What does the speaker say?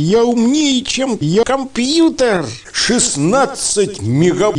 Я умнее, чем я компьютер. 16 мегабайт.